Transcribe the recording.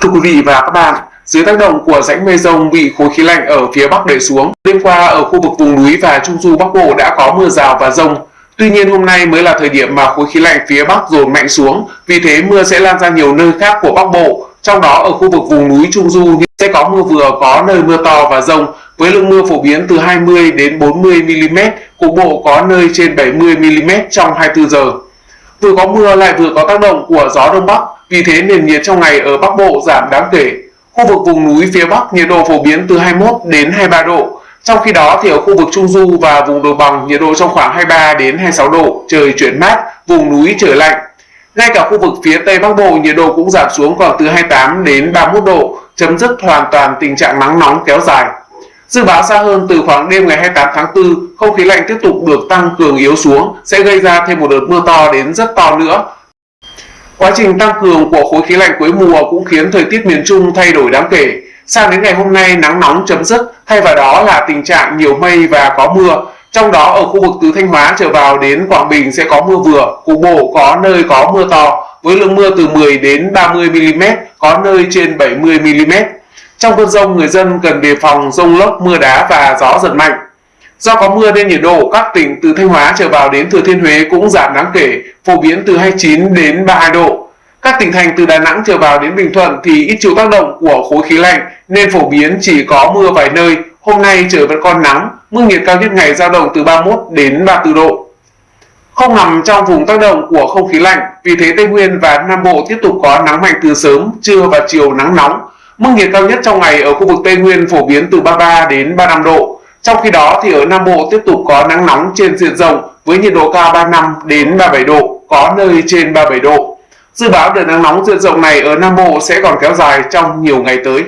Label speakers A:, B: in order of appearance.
A: Thưa quý vị và các bạn, dưới tác động của rãnh mây rông bị khối khí lạnh ở phía Bắc đẩy xuống, đêm qua ở khu vực vùng núi và trung du Bắc Bộ đã có mưa rào và rông. Tuy nhiên hôm nay mới là thời điểm mà khối khí lạnh phía Bắc dồn mạnh xuống, vì thế mưa sẽ lan ra nhiều nơi khác của Bắc Bộ. Trong đó ở khu vực vùng núi trung du sẽ có mưa vừa có nơi mưa to và rông với lượng mưa phổ biến từ 20 đến 40 mm, cục bộ có nơi trên 70 mm trong 24 giờ. Vừa có mưa lại vừa có tác động của gió đông bắc, vì thế nền nhiệt trong ngày ở Bắc Bộ giảm đáng kể. Khu vực vùng núi phía Bắc nhiệt độ phổ biến từ 21 đến 23 độ. Trong khi đó thì ở khu vực Trung Du và vùng đồng bằng nhiệt độ trong khoảng 23 đến 26 độ, trời chuyển mát, vùng núi trở lạnh. Ngay cả khu vực phía Tây Bắc Bộ nhiệt độ cũng giảm xuống còn từ 28 đến 31 độ, chấm dứt hoàn toàn tình trạng nắng nóng kéo dài. Dự báo xa hơn từ khoảng đêm ngày 28 tháng 4, không khí lạnh tiếp tục được tăng cường yếu xuống sẽ gây ra thêm một đợt mưa to đến rất to nữa. Quá trình tăng cường của khối khí lạnh cuối mùa cũng khiến thời tiết miền Trung thay đổi đáng kể. Sang đến ngày hôm nay nắng nóng chấm dứt, thay vào đó là tình trạng nhiều mây và có mưa. Trong đó ở khu vực từ Thanh Hóa trở vào đến Quảng Bình sẽ có mưa vừa, cục bộ có nơi có mưa to, với lượng mưa từ 10 đến 30 mm, có nơi trên 70 mm. Trong cơn rông, người dân cần đề phòng rông lốc, mưa đá và gió giật mạnh. Do có mưa nên nhiệt độ các tỉnh từ Thanh Hóa trở vào đến Thừa Thiên Huế cũng giảm đáng kể, phổ biến từ 29 đến 32 độ. Các tỉnh thành từ Đà Nẵng trở vào đến Bình Thuận thì ít chịu tác động của khối khí lạnh nên phổ biến chỉ có mưa vài nơi. Hôm nay trời vẫn còn nắng, mức nhiệt cao nhất ngày dao động từ 31 đến 34 độ. Không nằm trong vùng tác động của không khí lạnh, vì thế Tây Nguyên và Nam Bộ tiếp tục có nắng mạnh từ sớm, trưa và chiều nắng nóng. Mức nhiệt cao nhất trong ngày ở khu vực Tây Nguyên phổ biến từ 33 đến 35 độ. Trong khi đó thì ở Nam Bộ tiếp tục có nắng nóng trên diện rộng với nhiệt độ cao 35 đến 37 độ, có nơi trên 37 độ. Dự báo đợt nắng nóng diện rộng này ở Nam Bộ sẽ còn kéo dài trong nhiều ngày tới.